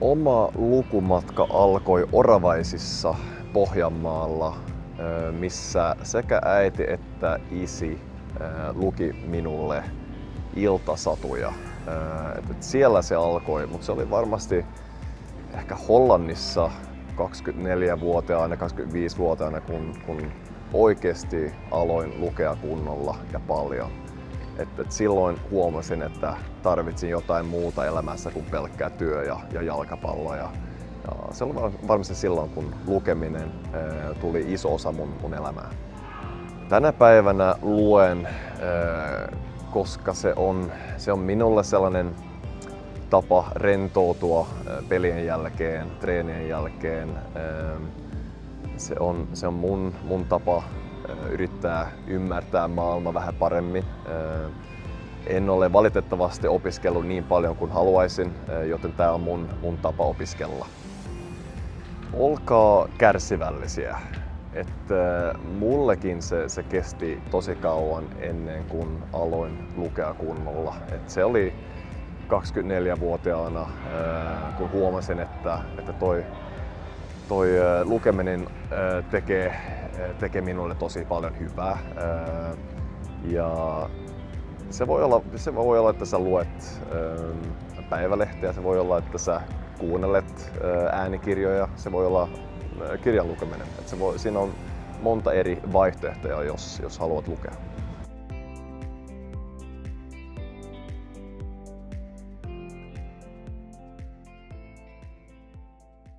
Oma lukumatka alkoi Oravaisissa Pohjanmaalla, missä sekä äiti että isi luki minulle iltasatuja. Siellä se alkoi, mutta se oli varmasti ehkä Hollannissa 24-vuotiaana, 25-vuotiaana, kun, kun oikeasti aloin lukea kunnolla ja paljon. Et, et silloin huomasin, että tarvitsin jotain muuta elämässä kuin pelkkää työ ja, ja jalkapallo. Ja, ja se oli varmasti silloin, kun lukeminen ää, tuli iso osa mun, mun elämää. Tänä päivänä luen, ää, koska se on, se on minulle sellainen tapa rentoutua pelien jälkeen, treenien jälkeen. Se on, se on mun, mun tapa yrittää ymmärtää maailma vähän paremmin. En ole valitettavasti opiskellut niin paljon kuin haluaisin, joten tämä on mun, mun tapa opiskella. Olkaa kärsivällisiä. Että mullekin se, se kesti tosi kauan ennen kuin aloin lukea kunnolla. Et se oli 24-vuotiaana, kun huomasin, että, että toi, toi lukeminen tekee, tekee minulle tosi paljon hyvää. Ja se voi, olla, se voi olla, että sä luet päivälehteä, se voi olla, että sä kuunnelet äänikirjoja, se voi olla kirjan lukeminen. Se voi, siinä on monta eri vaihtoehtoja, jos, jos haluat lukea.